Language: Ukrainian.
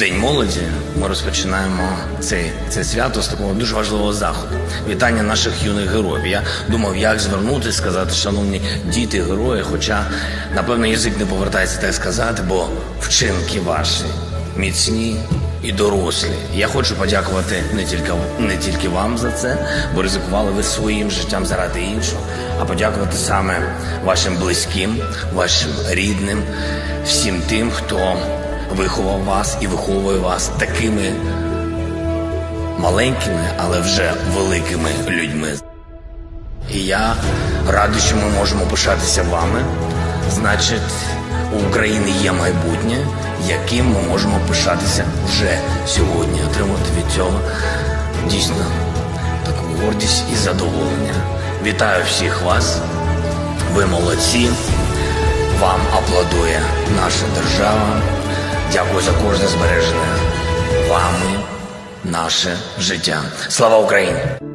День молоді. Ми розпочинаємо цей, це свято з такого дуже важливого заходу. Вітання наших юних героїв. Я думав, як звернутися, сказати, шановні діти, герої. Хоча, напевно, язик не повертається так сказати, бо вчинки ваші міцні і дорослі. Я хочу подякувати не тільки не тільки вам за це, бо ризикували ви своїм життям заради іншого, а подякувати саме вашим близьким, вашим рідним, всім тим, хто виховав вас і виховує вас такими маленькими, але вже великими людьми. І я радий, що ми можемо пишатися вами. Значить, у України є майбутнє, яким ми можемо пишатися вже сьогодні, отримати від цього дійсно таку гордість і задоволення. Вітаю всіх вас. Ви молодці. Вам аплодує наша держава. Дякую за кожне збережене вами наше життя. Слава Україні!